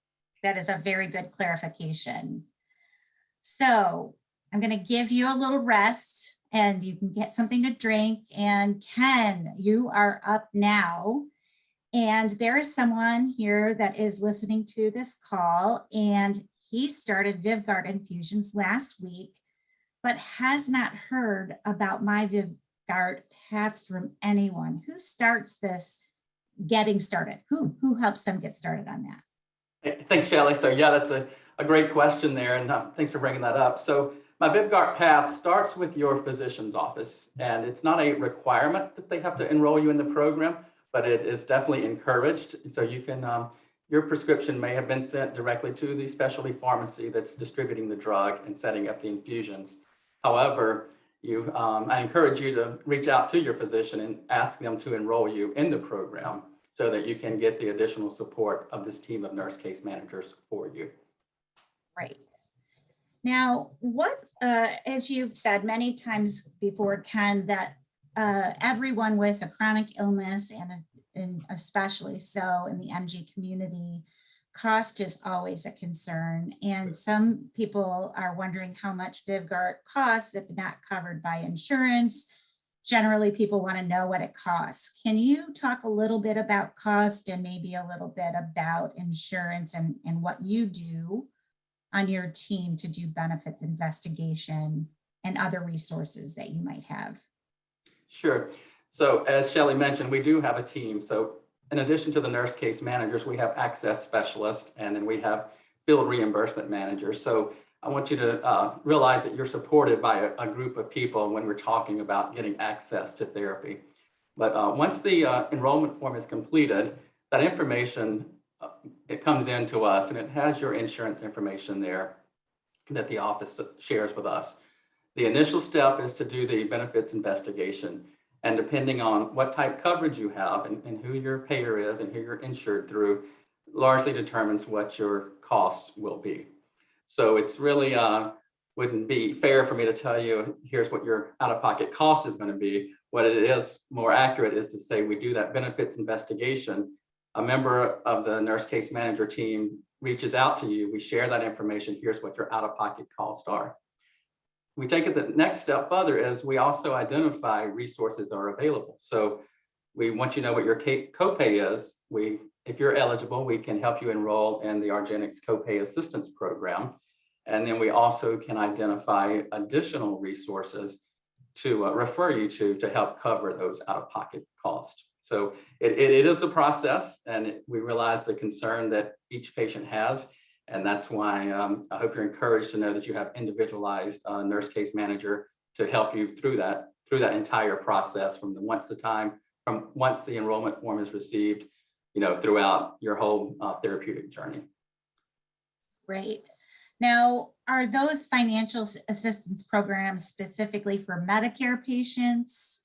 That is a very good clarification. So I'm going to give you a little rest and you can get something to drink. And Ken, you are up now. And there is someone here that is listening to this call and he started Vyvgart infusions last week but has not heard about my Vyvgart path from anyone. Who starts this getting started? Who, who helps them get started on that? Thanks, Shelley. So yeah, that's a, a great question there, and uh, thanks for bringing that up. So my Vyvgart path starts with your physician's office, and it's not a requirement that they have to enroll you in the program, but it is definitely encouraged. So you can, um, your prescription may have been sent directly to the specialty pharmacy that's distributing the drug and setting up the infusions. However, you, um, I encourage you to reach out to your physician and ask them to enroll you in the program so that you can get the additional support of this team of nurse case managers for you. Right. Now, what, uh, as you've said many times before, Ken, that uh, everyone with a chronic illness and, a, and especially so in the MG community cost is always a concern. And some people are wondering how much Vyvgart costs if not covered by insurance. Generally, people want to know what it costs. Can you talk a little bit about cost and maybe a little bit about insurance and, and what you do on your team to do benefits investigation and other resources that you might have? Sure. So as Shelly mentioned, we do have a team. So in addition to the nurse case managers, we have access specialists and then we have field reimbursement managers. So I want you to uh, realize that you're supported by a, a group of people when we're talking about getting access to therapy. But uh, once the uh, enrollment form is completed, that information, it comes in to us and it has your insurance information there that the office shares with us. The initial step is to do the benefits investigation. And depending on what type coverage you have and, and who your payer is and who you're insured through, largely determines what your cost will be. So it's really uh, wouldn't be fair for me to tell you, here's what your out-of-pocket cost is going to be. What it is more accurate is to say we do that benefits investigation. A member of the nurse case manager team reaches out to you. We share that information. Here's what your out-of-pocket costs are. We take it the next step further is we also identify resources are available. So we want you know what your copay is. We, if you're eligible, we can help you enroll in the Argenx Copay Assistance Program. And then we also can identify additional resources to uh, refer you to to help cover those out-of-pocket costs. So it, it, it is a process and it- we realize the concern that each patient has. And that's why um, I hope you're encouraged to know that you have individualized uh, nurse case manager to help you through that, through that entire process from the once the time, from once the enrollment form is received, you know, throughout your whole uh, therapeutic journey. Great. Now, are those financial assistance programs specifically for Medicare patients?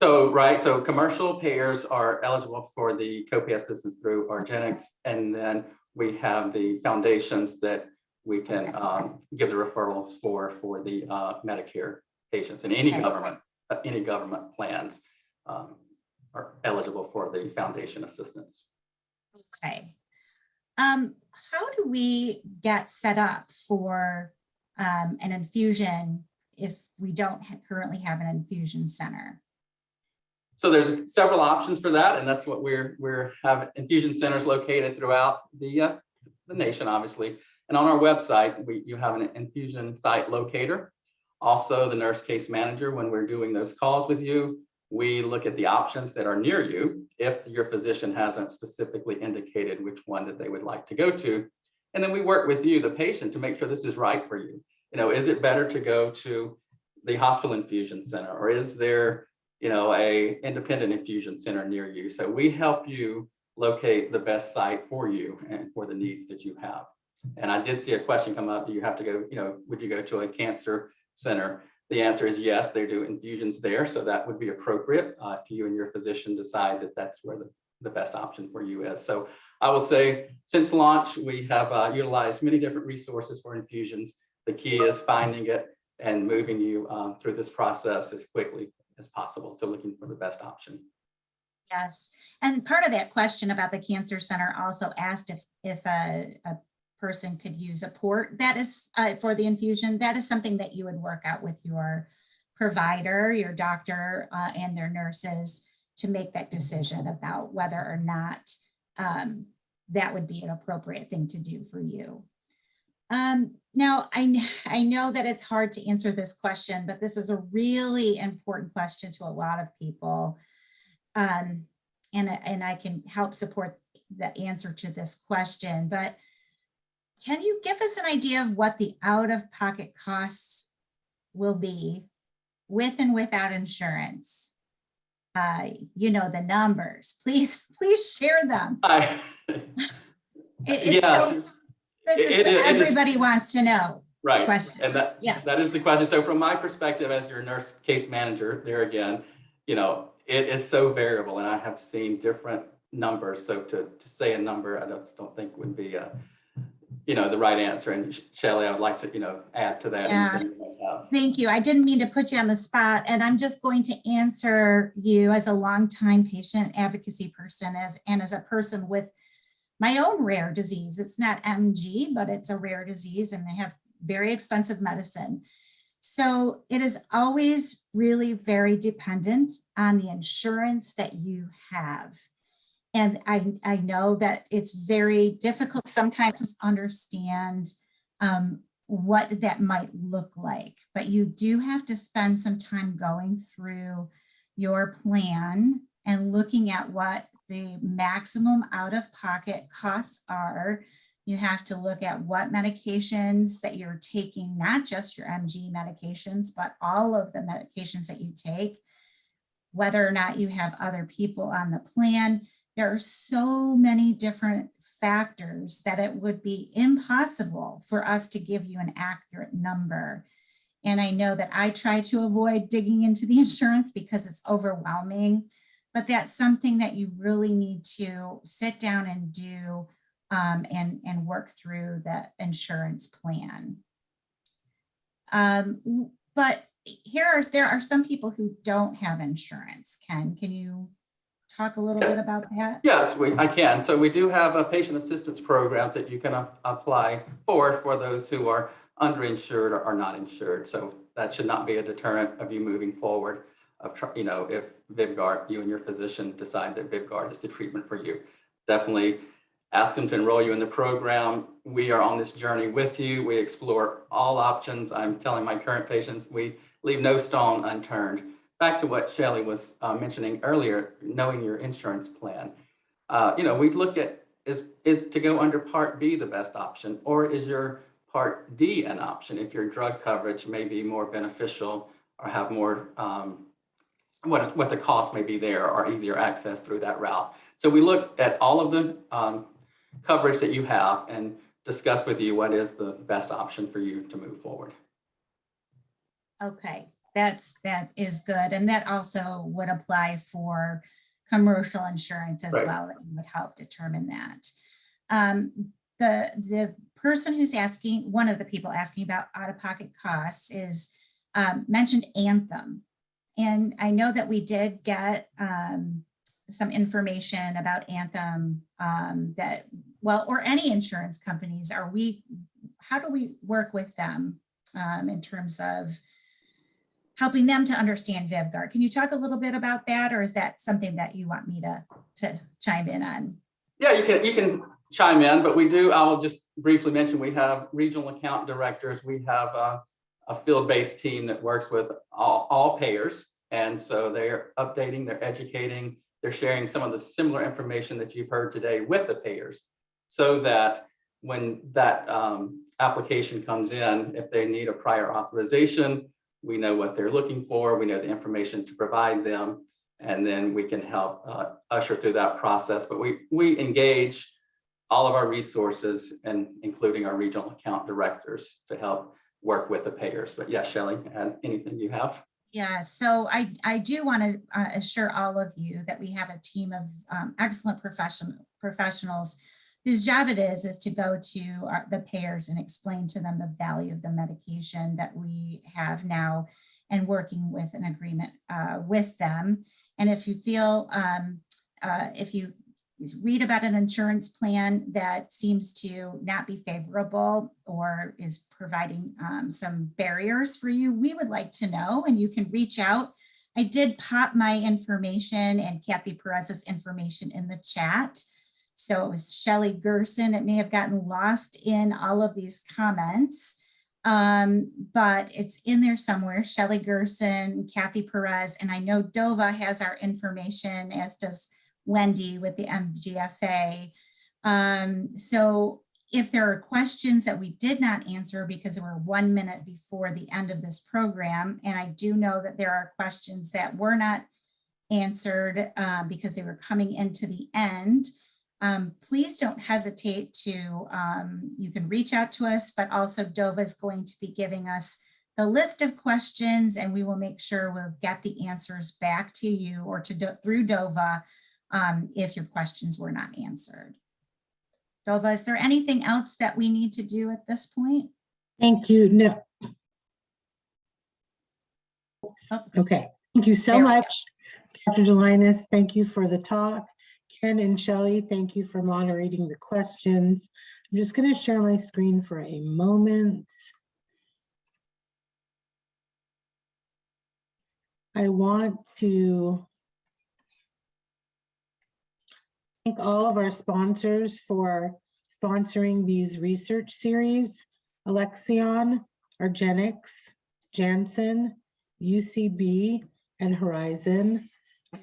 So, right, so commercial payers are eligible for the copay assistance through Argenx. And then we have the foundations that we can um, give the referrals for, for the uh, Medicare patients and any Okay. government, uh, any government plans um, are eligible for the foundation assistance. Okay. Um, how do we get set up for um, an infusion if we don't ha- currently have an infusion center? So there's several options for that, and that's what we're, we're have infusion centers located throughout the, uh, the nation, obviously. And on our website, we, you have an infusion site locator. Also, the nurse case manager, when we're doing those calls with you, we look at the options that are near you if your physician hasn't specifically indicated which one that they would like to go to. And then we work with you, the patient, to make sure this is right for you. You know, is it better to go to the hospital infusion center or is there you know, a independent infusion center near you. So we help you locate the best site for you and for the needs that you have. And I did see a question come up, do you have to go, you know, would you go to a cancer center? The answer is yes, they do infusions there. So that would be appropriate uh, if you and your physician decide that that's where the, the best option for you is. So I will say since launch, we have uh, utilized many different resources for infusions. The key is finding it and moving you um, through this process as quickly as possible. So looking for the best option. Yes, and part of that question about the cancer center also asked if, if a, a person could use a port that is uh, for the infusion. That is something that you would work out with your provider, your doctor, uh, and their nurses to make that decision about whether or not um, that would be an appropriate thing to do for you. Um, now, I, I know that it's hard to answer this question, but this is a really important question to a lot of people. Um, and, I- and I can help support the answer to this question, but can you give us an idea of what the out-of-pocket costs will be with and without insurance? Uh, you know, the numbers, please, please share them. I, It- it's yes, so- This it- is, it- it is- everybody wants to know. right. question. And that, Yeah. that is the question. So from my perspective as your nurse case manager, there again, you know, it is so variable and I have seen different numbers. So to, to say a number, I just don't think would be, a, you know, the right answer. And Shelly, I would like to, you know, add to that. Yeah. you. Thank you. I didn't mean to put you on the spot, and I'm just going to answer you as a longtime patient advocacy person as, and as a person with my own rare disease. It's not MG, but it's a rare disease and they have very expensive medicine. So it is always really very dependent on the insurance that you have. And I, I know that it's very difficult sometimes to understand um, what that might look like. But you do have to spend some time going through your plan and looking at what the maximum out-of-pocket costs are. You have to look at what medications that you're taking, not just your MG medications, but all of the medications that you take. Whether or not you have other people on the plan. There are so many different factors that it would be impossible for us to give you an accurate number. And I know that I try to avoid digging into the insurance because it's overwhelming, but that's something that you really need to sit down and do um, and, and work through the insurance plan. Um, but here are, there are some people who don't have insurance. Ken, can you talk a little bit about that? Yes, we, I can. So we do have a patient assistance program that you can apply for, for those who are underinsured or are not insured. So that should not be a deterrent of you moving forward of, you know, if Vyvgart, you and your physician decide that Vyvgart is the treatment for you. Definitely ask them to enroll you in the program. We are on this journey with you. We explore all options. I'm telling my current patients, we leave no stone unturned back to what Shelley was uh, mentioning earlier, knowing your insurance plan. Uh, you know, we look at is is to go under Part B the best option, or is your Part D an option if your drug coverage may be more beneficial or have more um, what what the cost may be there or easier access through that route. So we look at all of the um, coverage that you have and discuss with you what is the best option for you to move forward. Okay, that's, that is good. And that also would apply for commercial insurance as Right. well. That would help determine that. Um, the, the person who's asking, one of the people asking about out-of-pocket costs is um, mentioned Anthem. And I know that we did get um, some information about Anthem um, that, well, or any insurance companies, are we, how do we work with them um, in terms of helping them to understand Vyvgart. Can you talk a little bit about that, or is that something that you want me to, to chime in on? Yeah, you can, you can chime in, but we do, I will just briefly mention, we have regional account directors. We have a, a field-based team that works with all, all payers. And so they're updating, they're educating, they're sharing some of the similar information that you've heard today with the payers. So that when that um, application comes in, if they need a prior authorization, we know what they're looking for, we know the information to provide them, and then we can help uh, usher through that process. But we, we engage all of our resources and including our regional account directors to help work with the payers. But yeah, Shelley, add anything you have? Yeah, so I, I do want to assure all of you that we have a team of um, excellent professional professionals whose job it is, is to go to our- the payers and explain to them the value of the medication that we have now and working with an agreement uh, with them. And if you feel, um, uh, if you read about an insurance plan that seems to not be favorable or is providing um, some barriers for you, we would like to know and you can reach out. I did pop my information and Kathy Perez's information in the chat. So it was Shelley Gerson. It may have gotten lost in all of these comments, um, but it's in there somewhere. Shelley Gerson, Kathy Perez, and I know Dova has our information, as does Wendy with the MGFA. Um, so if there are questions that we did not answer because we're one minute before the end of this program, and I do know that there are questions that were not answered uh, because they were coming into the end, um, please don't hesitate to, um, you can reach out to us, but also Dova is going to be giving us the list of questions and we will make sure we'll get the answers back to you or to through Dova um, if your questions were not answered. Dova, is there anything else that we need to do at this point? Thank you. No, Oh, okay. Thank you so There much. Dr. Gelinas, thank you for the talk. Ken and Shelley, thank you for moderating the questions. I'm just going to share my screen for a moment. I want to thank all of our sponsors for sponsoring these research series. Alexion, Argenx, Janssen, UCB, and Horizon.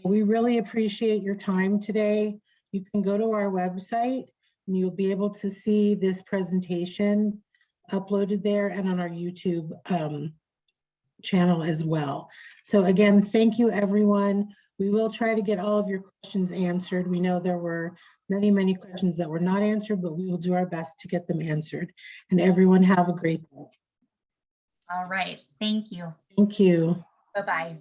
We really appreciate your time today. You can go to our website and you'll be able to see this presentation uploaded there and on our YouTube um, channel as well. So again, thank you, everyone. We will try to get all of your questions answered. We know there were many, many questions that were not answered, but we will do our best to get them answered. And everyone have a great day. All right, thank you. Thank you. Bye-bye.